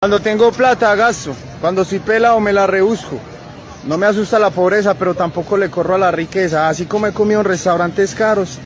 Cuando tengo plata gasto, cuando soy pelado me la rebusco. No me asusta la pobreza, pero tampoco le corro a la riqueza, así como he comido en restaurantes caros.